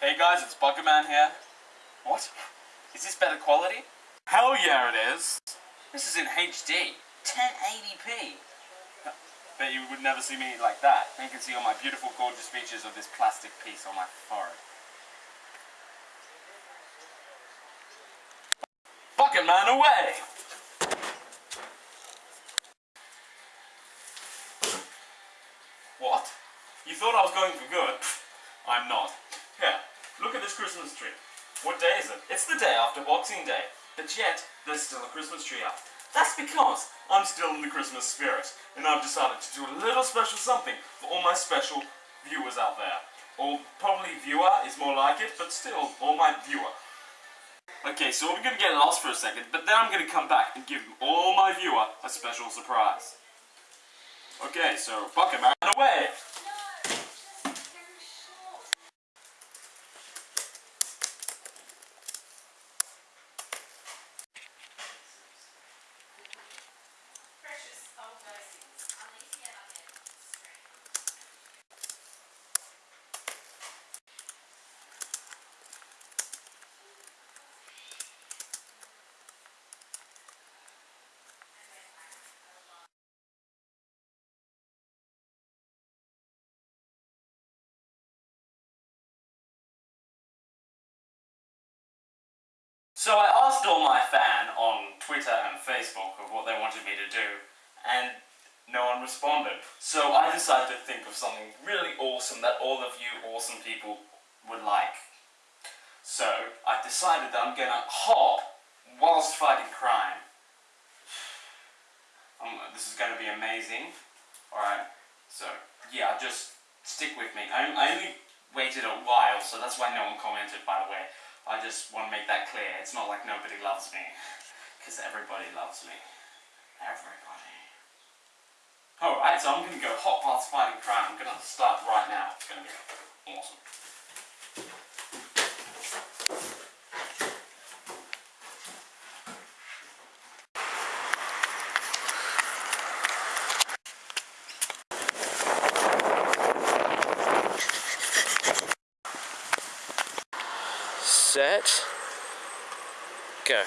Hey guys, it's Buckerman here. What? Is this better quality? Hell yeah it is! This is in HD, 1080p. Bet you would never see me like that. You can see all my beautiful, gorgeous features of this plastic piece on my forehead. Buckerman away! What? You thought I was going for good? I'm not. Here, look at this Christmas tree. What day is it? It's the day after Boxing Day. But yet, there's still a Christmas tree up. That's because I'm still in the Christmas spirit. And I've decided to do a little special something for all my special viewers out there. Or probably viewer is more like it, but still, all my viewer. Okay, so we're gonna get lost for a second, but then I'm gonna come back and give all my viewer a special surprise. Okay, so Buckerman away! Precious old versies. I'll need to get up there on the screen. So I asked all my fan on Twitter and Facebook of what they wanted me to do, and no one responded. So I decided to think of something really awesome that all of you awesome people would like. So I decided that I'm gonna hop whilst fighting crime. Um, this is gonna be amazing. Alright, so yeah, just stick with me. I, I only waited a while, so that's why no one commented, by the way. I just want to make that clear. It's not like nobody loves me. Because everybody loves me. Everybody. Alright, so I'm going to go hot paths fighting crime. I'm going to start right now. It's going to be awesome. Set. Go.